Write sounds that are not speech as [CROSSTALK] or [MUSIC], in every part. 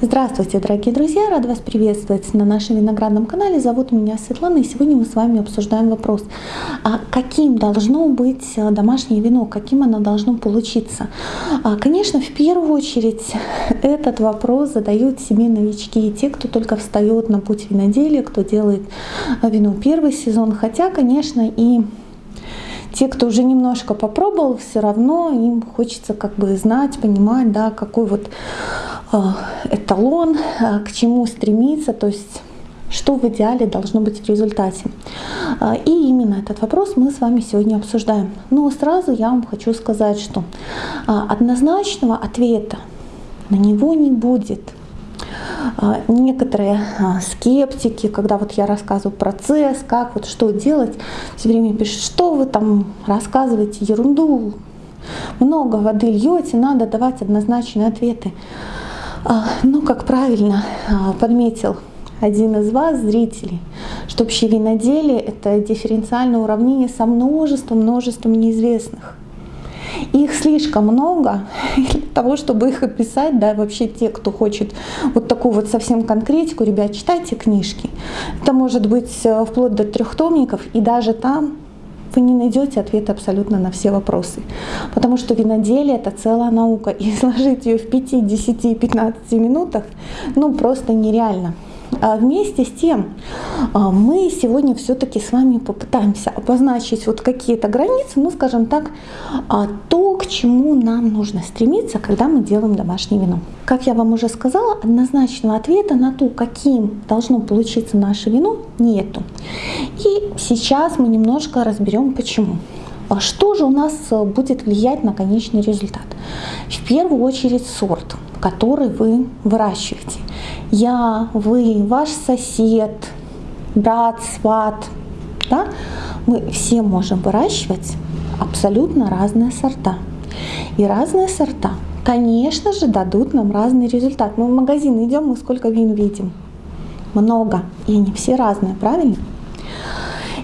Здравствуйте, дорогие друзья! Рад вас приветствовать на нашем виноградном канале. Зовут меня Светлана, и сегодня мы с вами обсуждаем вопрос, а каким должно быть э, домашнее вино, каким оно должно получиться. А, конечно, в первую очередь [LAUGHS] этот вопрос задают себе новички и те, кто только встает на путь виноделия, кто делает э, вино первый сезон, хотя, конечно, и те, кто уже немножко попробовал, все равно им хочется как бы знать, понимать, да, какой вот э, эталон, э, к чему стремиться, то есть что в идеале должно быть в результате. Э, и именно этот вопрос мы с вами сегодня обсуждаем. Но сразу я вам хочу сказать, что однозначного ответа на него не будет – а, некоторые а, скептики, когда вот я рассказываю процесс, как вот что делать, все время пишут, что вы там рассказываете? Ерунду, много воды льете, надо давать однозначные ответы. А, ну, как правильно подметил один из вас, зрителей, что общее виноделие – это дифференциальное уравнение со множеством, множеством Их слишком много [LAUGHS] для того, чтобы их описать, да, вообще те, кто хочет вот такую вот совсем конкретику, ребят, читайте книжки. Это может быть э, вплоть до трехтомников, и даже там вы не найдете ответ абсолютно на все вопросы. Потому что виноделие — это целая наука, и [LAUGHS] изложить ее в 5, 10, 15 минутах ну просто нереально. А вместе с тем а, мы сегодня все-таки с вами попытаемся обозначить вот какие-то границы, ну скажем так, а, то, к чему нам нужно стремиться, когда мы делаем домашнее вино. Как я вам уже сказала, однозначного ответа на то, каким должно получиться наше вино, нету. И сейчас мы немножко разберем почему. Что же у нас будет влиять на конечный результат? В первую очередь сорт, который вы выращиваете я, вы, ваш сосед, брат, сват, да, мы все можем выращивать абсолютно разные сорта. И разные сорта, конечно же, дадут нам разный результат. Мы в магазин идем, мы сколько вин видим? Много. И они все разные, правильно?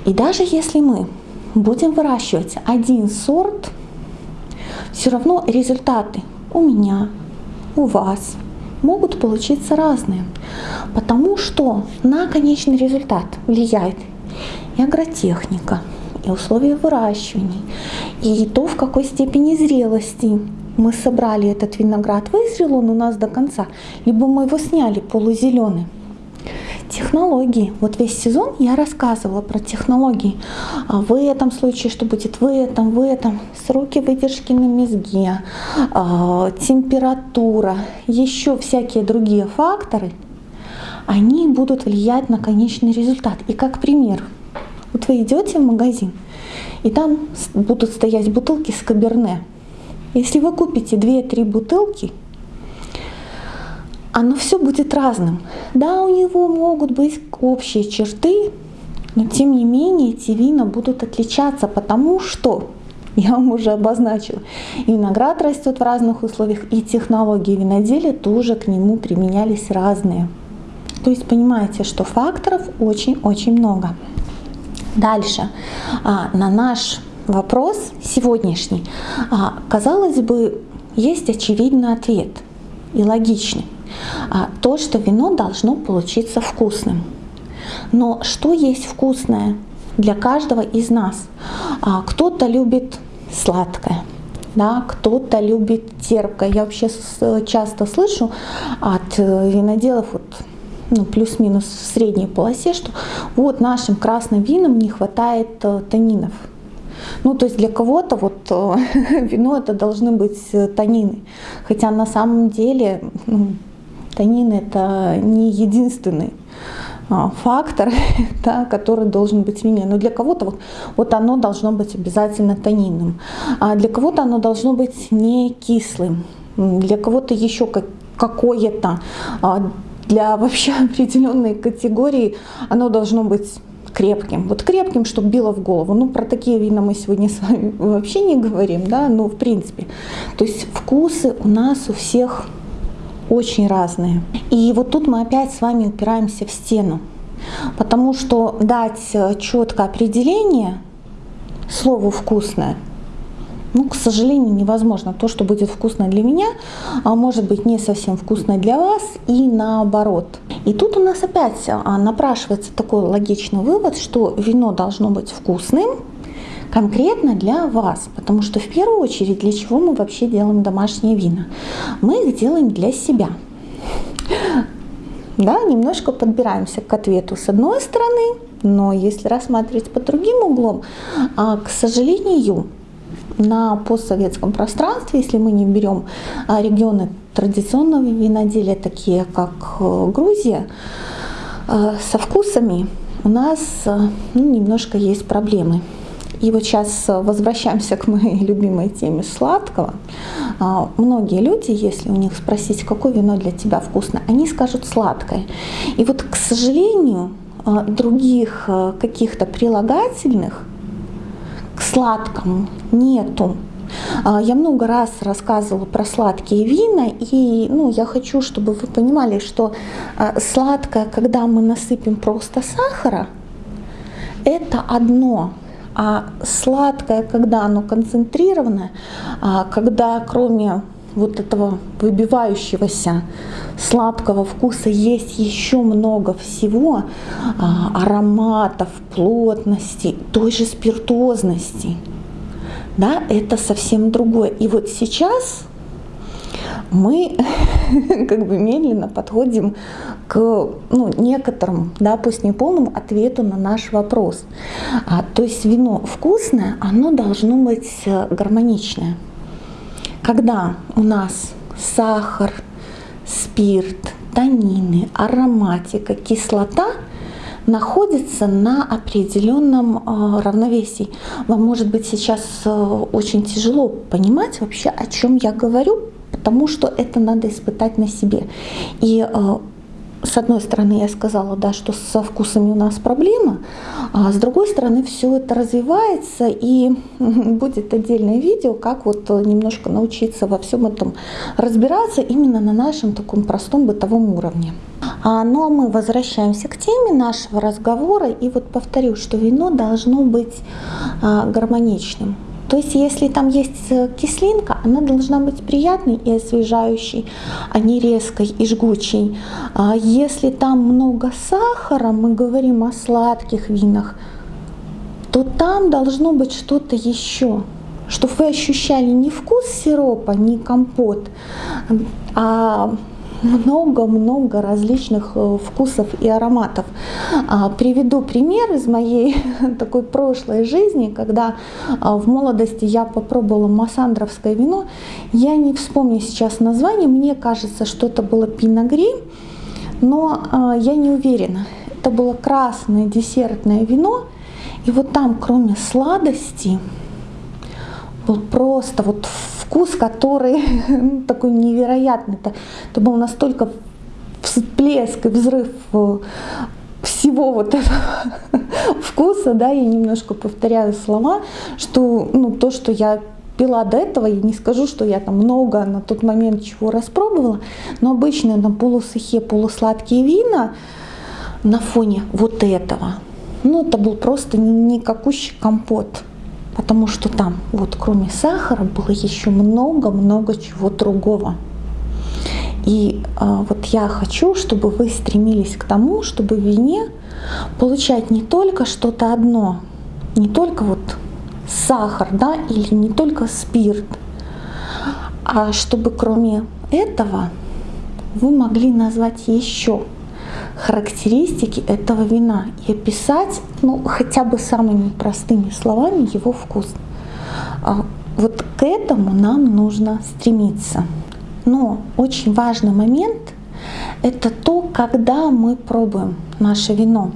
И даже если мы будем выращивать один сорт, все равно результаты у меня, у вас, могут получиться разные, потому что на конечный результат влияет и агротехника, и условия выращивания, и то, в какой степени зрелости мы собрали этот виноград, вызрел он у нас до конца, либо мы его сняли полузеленый. Технологии. Вот весь сезон я рассказывала про технологии. А в этом случае, что будет в этом, в этом. Сроки выдержки на мезге, а, температура, еще всякие другие факторы, они будут влиять на конечный результат. И как пример, вот вы идете в магазин, и там будут стоять бутылки с каберне. Если вы купите 2-3 бутылки, оно все будет разным. Да, у него могут быть общие черты, но тем не менее эти вина будут отличаться, потому что [LAUGHS] я вам уже обозначила. И виноград растет в разных условиях, и технологии виноделия тоже к нему применялись разные. То есть понимаете, что факторов очень-очень много. Дальше, а, на наш вопрос сегодняшний, а, казалось бы, есть очевидный ответ и логичный. А, то, что вино должно получиться вкусным. Но что есть вкусное для каждого из нас? А, кто-то любит сладкое, да, кто-то любит терпкое. Я вообще часто слышу от э, виноделов вот, ну, плюс-минус в средней полосе, что вот нашим красным винам не хватает э, танинов. Ну, то есть для кого-то вот э, [LAUGHS] вино это должны быть танины. Хотя на самом деле ну, Танин это не единственный а, фактор, [LAUGHS] да, который должен быть вине. Но для кого-то вот, вот оно должно быть обязательно тонинным, а для кого-то оно должно быть не кислым, для кого-то еще как, какое-то, а для [LAUGHS] вообще определенной категории оно должно быть крепким. Вот крепким, чтобы било в голову. Ну, про такие вина мы сегодня [LAUGHS] с вами вообще не говорим, да, но в принципе. То есть вкусы у нас у всех очень разные. И вот тут мы опять с вами упираемся в стену, потому что дать четкое определение слову «вкусное» ну, к сожалению, невозможно. То, что будет вкусно для меня, а может быть не совсем вкусно для вас и наоборот. И тут у нас опять а, напрашивается такой логичный вывод, что вино должно быть вкусным, конкретно для вас. Потому что в первую очередь для чего мы вообще делаем домашние вина? Мы их делаем для себя. Да, немножко подбираемся к ответу с одной стороны, но если рассматривать под другим углом, а, к сожалению, на постсоветском пространстве, если мы не берем а, регионы традиционного виноделия, такие как э, Грузия, э, со вкусами у нас э, ну, немножко есть проблемы. И вот сейчас возвращаемся к моей [LAUGHS] любимой теме сладкого. А, многие люди, если у них спросить, какое вино для тебя вкусно, они скажут сладкое. И вот, к сожалению, других каких-то прилагательных к сладкому нету. А, я много раз рассказывала про сладкие вина, и ну, я хочу, чтобы вы понимали, что сладкое, когда мы насыпем просто сахара, это одно. А сладкое, когда оно концентрированное, а, когда кроме вот этого выбивающегося сладкого вкуса есть еще много всего, ароматов, плотности, той же спиртозности да, это совсем другое. И вот сейчас мы [LAUGHS] как бы медленно подходим к ну, некоторому, да, пусть не полному ответу на наш вопрос. А, то есть вино вкусное, оно должно быть э, гармоничное. Когда у нас сахар, спирт, танины, ароматика, кислота – находится на определенном а, равновесии. Вам может быть сейчас э, очень тяжело понимать вообще, о чем я говорю, потому что это надо испытать на себе. И э, с одной стороны, я сказала, да, что со вкусами у нас проблема, а с другой стороны, все это развивается, и [LAUGHS] будет отдельное видео, как вот немножко научиться во всем этом разбираться именно на нашем таком простом бытовом уровне. А, ну а мы возвращаемся к теме нашего разговора, и вот повторю, что вино должно быть а, гармоничным. То есть если там есть э, кислинка, она должна быть приятной и освежающей, а не резкой и жгучей. А если там много сахара, мы говорим о сладких винах, то там должно быть что-то еще, чтобы вы ощущали не вкус сиропа, не компот, а много-много различных э, вкусов и ароматов. А, приведу пример из моей [LAUGHS] такой прошлой жизни, когда а, в молодости я попробовала массандровское вино. Я не вспомню сейчас название, мне кажется, что это было пиногри, но а, я не уверена. Это было красное десертное вино, и вот там, кроме сладости, был просто вот вкус, который [LAUGHS] ну, такой невероятный. Это, это был настолько всплеск и взрыв э, всего вот этого [LAUGHS] вкуса, да, я немножко повторяю слова, что ну, то, что я пила до этого, я не скажу, что я там много на тот момент чего распробовала, но обычно на полусухие, полусладкие вина на фоне вот этого, ну это был просто никакущий компот потому что там вот кроме сахара было еще много-много чего другого. И э, вот я хочу, чтобы вы стремились к тому, чтобы в вине получать не только что-то одно, не только вот сахар, да, или не только спирт, а чтобы кроме этого вы могли назвать еще характеристики этого вина и описать ну, хотя бы самыми простыми словами его вкус. А вот к этому нам нужно стремиться. Но очень важный момент – это то, когда мы пробуем наше вино.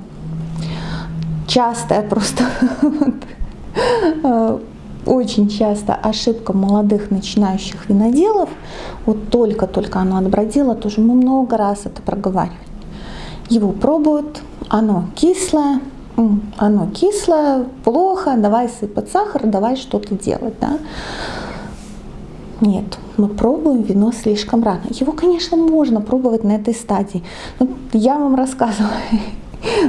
Частая просто [LAUGHS] э, очень часто ошибка молодых начинающих виноделов, вот только-только оно отбродило, тоже мы много раз это проговаривали его пробуют, оно кислое, оно кислое, плохо, давай сыпать сахар, давай что-то делать. Да? Нет, мы пробуем вино слишком рано. Его, конечно, можно пробовать на этой стадии. Но я вам рассказывала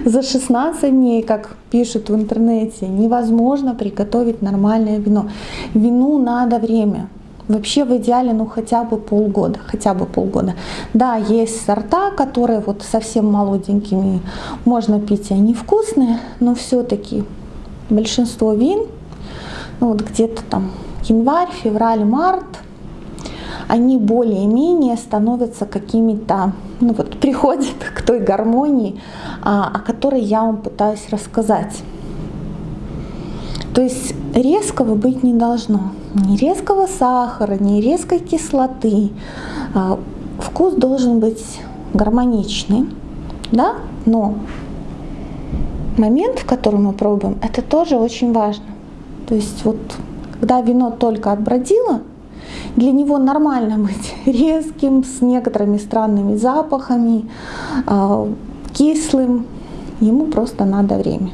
за 16 дней, как пишут в интернете, невозможно приготовить нормальное вино. Вину надо время. Вообще в идеале ну хотя бы полгода, хотя бы полгода. Да, есть сорта, которые вот совсем молоденькими можно пить, и они вкусные, но все-таки большинство вин, ну вот где-то там январь, февраль, март, они более-менее становятся какими-то, ну вот приходят [LAUGHS] к той гармонии, а, о которой я вам пытаюсь рассказать. То есть резкого быть не должно. Ни резкого сахара, ни резкой кислоты. А, вкус должен быть гармоничный, да? но момент, в котором мы пробуем, это тоже очень важно. То есть вот когда вино только отбродило, для него нормально быть [LAUGHS] резким, с некоторыми странными запахами, а, кислым. Ему просто надо время.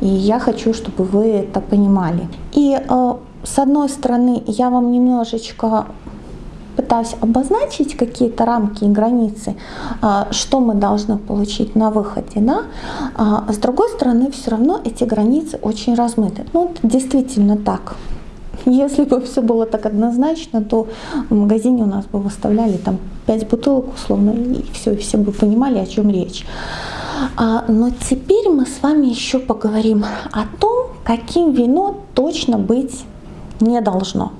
И я хочу, чтобы вы это понимали. И а, с одной стороны, я вам немножечко пытаюсь обозначить какие-то рамки и границы, а, что мы должны получить на выходе, да? а с другой стороны, все равно эти границы очень размыты. Ну, действительно так. Если бы все было так однозначно, то в магазине у нас бы выставляли там 5 бутылок условно, и все, и все бы понимали, о чем речь. А, но теперь мы с вами еще поговорим о том, каким вино точно быть не должно.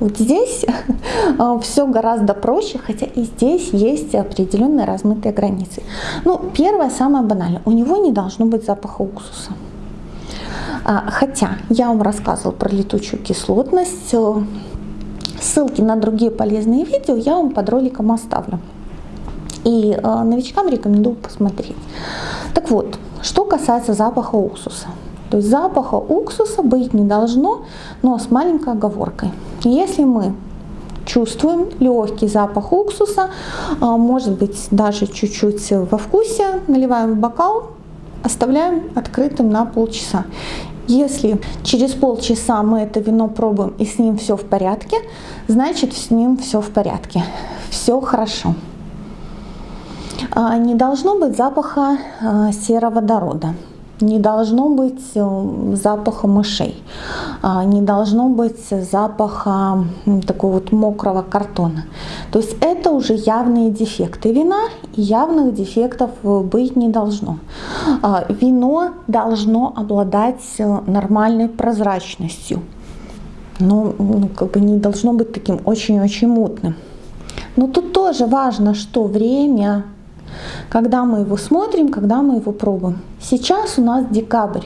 Вот здесь [LAUGHS] а, все гораздо проще, хотя и здесь есть определенные размытые границы. Ну, первое, самое банальное, у него не должно быть запаха уксуса. А, хотя я вам рассказывала про летучую кислотность, ссылки на другие полезные видео я вам под роликом оставлю. И э, новичкам рекомендую посмотреть. Так вот, что касается запаха уксуса. То есть запаха уксуса быть не должно, но с маленькой оговоркой. Если мы чувствуем легкий запах уксуса, а, может быть даже чуть-чуть во вкусе, наливаем в бокал, оставляем открытым на полчаса. Если через полчаса мы это вино пробуем и с ним все в порядке, значит с ним все в порядке, все хорошо. А, не должно быть запаха а, сероводорода не должно быть э, запаха мышей, а, не должно быть запаха такого вот мокрого картона. То есть это уже явные дефекты вина, и явных дефектов э, быть не должно. А, вино должно обладать э, нормальной прозрачностью, но ну, как бы не должно быть таким очень-очень мутным. Но тут тоже важно, что время когда мы его смотрим, когда мы его пробуем. Сейчас у нас декабрь.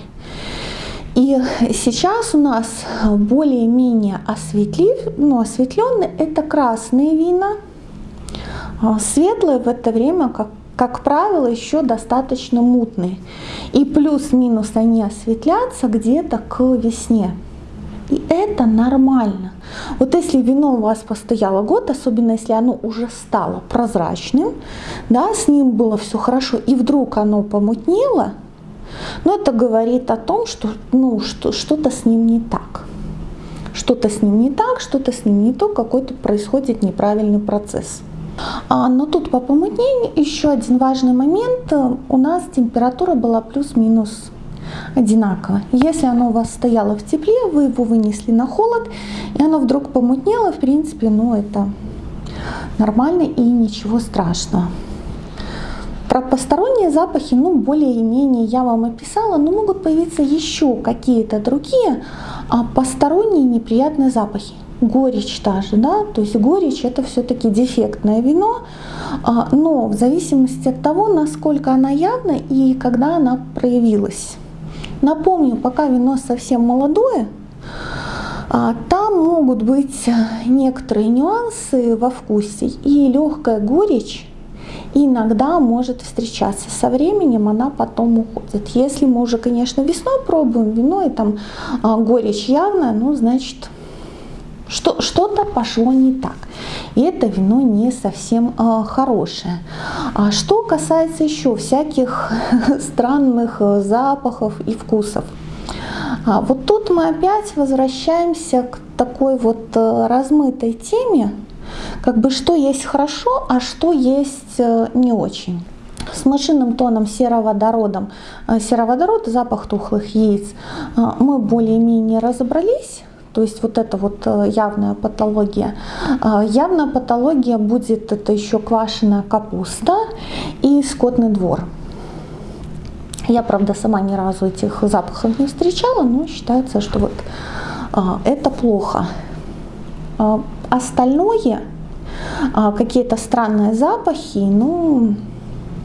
И сейчас у нас более-менее осветлив, ну, осветленные это красные вина. А светлые в это время, как, как правило, еще достаточно мутные. И плюс-минус они осветлятся где-то к весне. И это нормально. Вот если вино у вас постояло год, особенно если оно уже стало прозрачным, да, с ним было все хорошо, и вдруг оно помутнело, но это говорит о том, что ну, что, что-то с ним не так. Что-то с ним не так, что-то с ним не то, какой-то происходит неправильный процесс. А, но тут по помутнению еще один важный момент. У нас температура была плюс-минус одинаково. Если оно у вас стояло в тепле, вы его вынесли на холод, и оно вдруг помутнело, в принципе, ну это нормально и ничего страшного. Про посторонние запахи, ну, более-менее я вам описала, но могут появиться еще какие-то другие а посторонние неприятные запахи. Горечь та же, да, то есть горечь это все-таки дефектное вино, а, но в зависимости от того, насколько она явна и когда она проявилась. Напомню, пока вино совсем молодое, а, там могут быть некоторые нюансы во вкусе и легкая горечь иногда может встречаться. Со временем она потом уходит. Если мы уже, конечно, весной пробуем вино и там а, горечь явная, ну, значит, что-то пошло не так. И это вино не совсем э, хорошее. А что касается еще всяких [LAUGHS] странных э, запахов и вкусов. А вот тут мы опять возвращаемся к такой вот э, размытой теме, как бы что есть хорошо, а что есть э, не очень. с машинным тоном сероводородом, сероводород, запах тухлых яиц, мы более-менее разобрались. То есть вот это вот э, явная патология. Явная патология будет это еще квашеная капуста и скотный двор. Я, правда, сама ни разу этих запахов не встречала, но считается, что вот это плохо. Остальное, какие-то странные запахи, ну,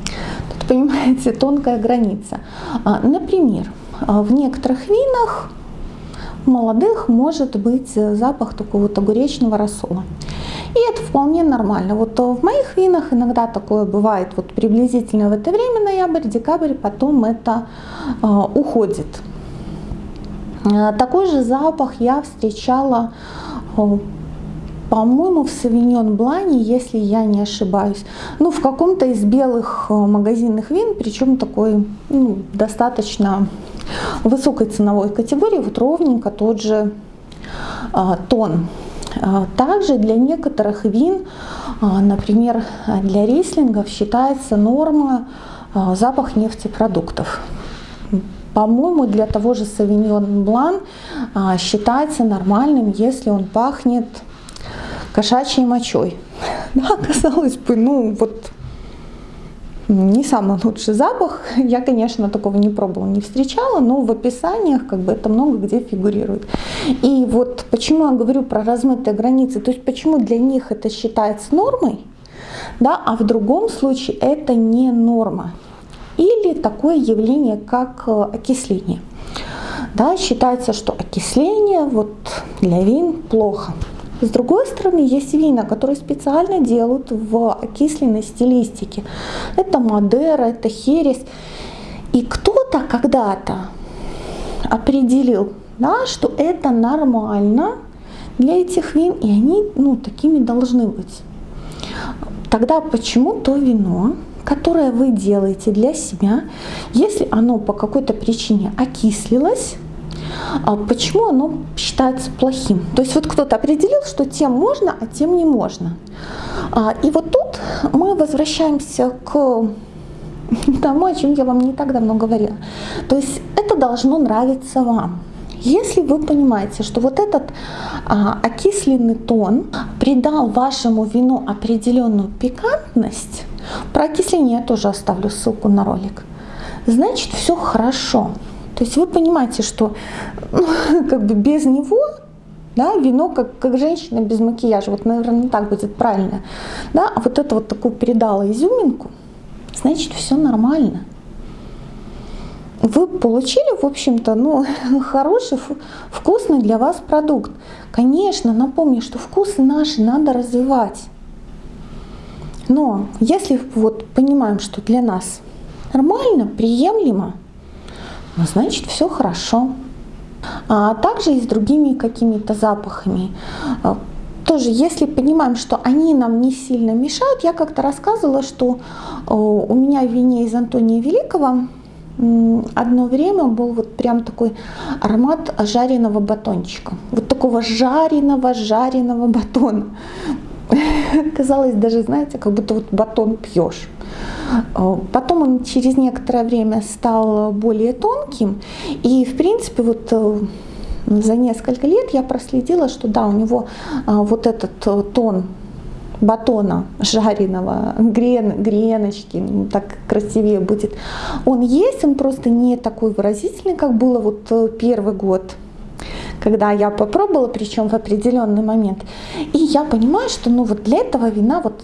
[LAUGHS] понимаете, тонкая граница. А, например, а, в некоторых винах молодых может быть запах такого вот огуречного рассола. И это вполне нормально. Вот в моих винах иногда такое бывает вот приблизительно в это время, ноябрь, декабрь, потом это э, уходит. Такой же запах я встречала по-моему, в Савиньон Блане, если я не ошибаюсь. Ну, в каком-то из белых э, магазинных вин, причем такой ну, достаточно высокой ценовой категории, вот ровненько тот же а, тон. А, также для некоторых вин, а, например, для рислингов считается норма запах нефтепродуктов. По-моему, для того же Савиньон Блан считается нормальным, если он пахнет кошачьей мочой. [LAUGHS] Да, казалось бы, ну вот не самый лучший запах. Я, конечно, такого не пробовала, не встречала, но в описаниях как бы это много где фигурирует. И вот почему я говорю про размытые границы, то есть почему для них это считается нормой, да, а в другом случае это не норма. Или такое явление, как э, окисление. Да, считается, что окисление вот для вин плохо. С другой стороны, есть вина, которые специально делают в окисленной стилистике. Это Мадера, это Херес. И кто-то когда-то определил, да, что это нормально для этих вин, и они ну, такими должны быть. Тогда почему то вино, которое вы делаете для себя, если оно по какой-то причине окислилось, почему оно считается плохим. То есть вот кто-то определил, что тем можно, а тем не можно. А, и вот тут мы возвращаемся к [LAUGHS] тому, о чем я вам не так давно говорила. То есть это должно нравиться вам. Если вы понимаете, что вот этот а, окисленный тон придал вашему вину определенную пикантность, про окисление я тоже оставлю ссылку на ролик, значит все хорошо. То есть вы понимаете, что ну, [LAUGHS] как бы без него да, вино как, как женщина без макияжа, вот, наверное, так будет правильно, да, а вот это вот такую передала изюминку, значит, все нормально. Вы получили, в общем-то, ну, [LAUGHS] хороший, вкусный для вас продукт. Конечно, напомню, что вкусы наши надо развивать. Но если вот понимаем, что для нас нормально, приемлемо, значит все хорошо. А также и с другими какими-то запахами. А, тоже, если понимаем, что они нам не сильно мешают, я как-то рассказывала, что у меня в вине из Антония Великого одно время был вот прям такой аромат жареного батончика. Вот такого жареного-жареного батона. [LAUGHS] Казалось даже, знаете, как будто вот батон пьешь. А, потом он через некоторое время стал более тонким. И, в принципе, вот э, за несколько лет я проследила, что да, у него а, вот этот э, тон батона жареного, [LAUGHS] грен, греночки, ну, так красивее будет. Он есть, он просто не такой выразительный, как было вот э, первый год когда я попробовала, причем в определенный момент. И я понимаю, что ну вот для этого вина вот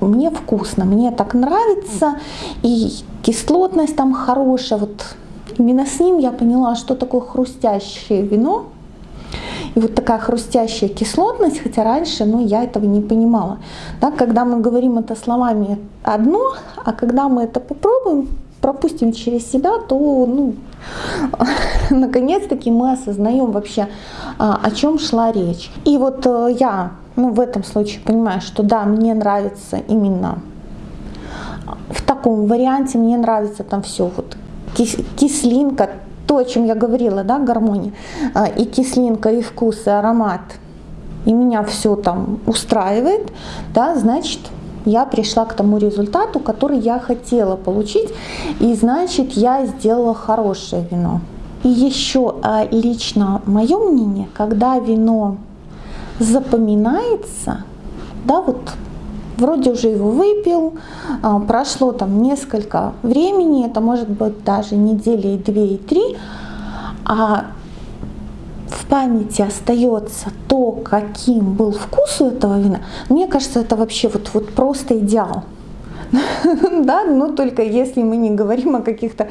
мне вкусно, мне так нравится, и кислотность там хорошая. Вот именно с ним я поняла, что такое хрустящее вино. И вот такая хрустящая кислотность, хотя раньше ну, я этого не понимала. Да, когда мы говорим это словами одно, а когда мы это попробуем, пропустим через себя, то ну, [LAUGHS] наконец-таки мы осознаем вообще, а, о чем шла речь. И вот э, я ну, в этом случае понимаю, что да, мне нравится именно в таком варианте, мне нравится там все, вот кислинка, то, о чем я говорила, да, гармония, а, и кислинка, и вкус, и аромат, и меня все там устраивает, да, значит, я пришла к тому результату, который я хотела получить, и значит я сделала хорошее вино. И еще а, лично мое мнение, когда вино запоминается, да, вот вроде уже его выпил, а, прошло там несколько времени, это может быть даже недели две и три, а в памяти остается то, каким был вкус у этого вина, мне кажется, это вообще вот, вот просто идеал. [LAUGHS] да, но только если мы не говорим о каких-то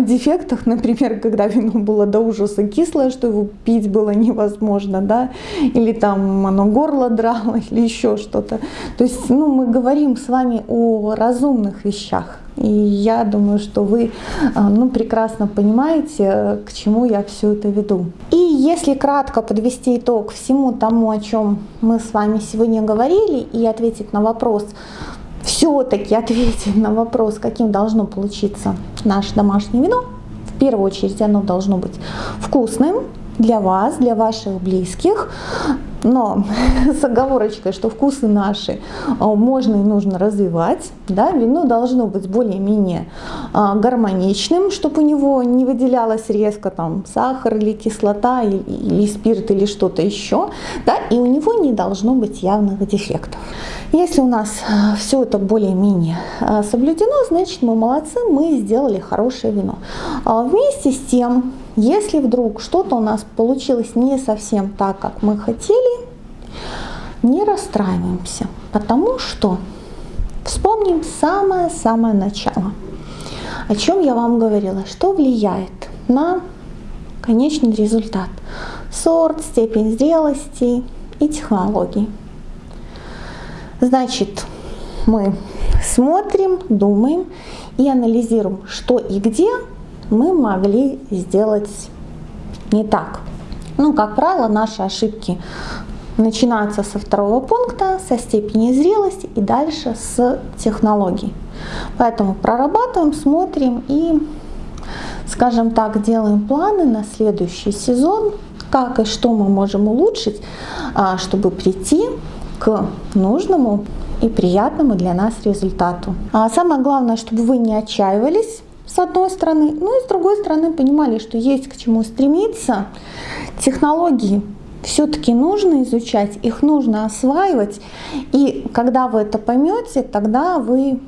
дефектах, например, когда вино было до ужаса кислое, что его пить было невозможно, да, или там оно горло драло, [LAUGHS] или еще что-то. То есть, ну, мы говорим с вами о разумных вещах. И я думаю, что вы а, ну, прекрасно понимаете, к чему я все это веду. И если кратко подвести итог всему тому, о чем мы с вами сегодня говорили, и ответить на вопрос, все-таки ответить на вопрос, каким должно получиться наше домашнее вино, в первую очередь оно должно быть вкусным для вас, для ваших близких, но [LAUGHS] с оговорочкой, что вкусы наши а, можно и нужно развивать. Да? Вино должно быть более-менее а, гармоничным, чтобы у него не выделялось резко там, сахар или кислота, или спирт, или что-то еще. Да? И у него не должно быть явных дефектов. Если у нас а, все это более-менее соблюдено, значит мы молодцы, мы сделали хорошее вино. Вместе с тем, если вдруг что-то у нас получилось не совсем так, как мы хотели, не расстраиваемся, потому что вспомним самое-самое начало. О чем я вам говорила, что влияет на конечный результат. Сорт, степень зрелости и технологии. Значит, мы смотрим, думаем и анализируем, что и где мы могли сделать не так. Ну, как правило, наши ошибки начинаются со второго пункта, со степени зрелости и дальше с технологий. Поэтому прорабатываем, смотрим и, скажем так, делаем планы на следующий сезон, как и что мы можем улучшить, а, чтобы прийти к нужному и приятному для нас результату. А самое главное, чтобы вы не отчаивались, с одной стороны, ну и с другой стороны понимали, что есть к чему стремиться. Технологии все-таки нужно изучать, их нужно осваивать. И когда вы это поймете, тогда вы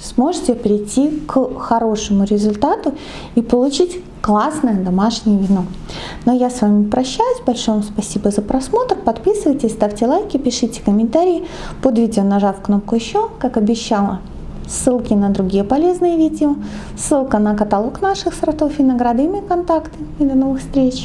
сможете прийти к хорошему результату и получить классное домашнее вино. Но я с вами прощаюсь. Большое вам спасибо за просмотр. Подписывайтесь, ставьте лайки, пишите комментарии под видео, нажав кнопку «Еще», как обещала ссылки на другие полезные видео, ссылка на каталог наших сортов винограда и мои контакты. И до новых встреч!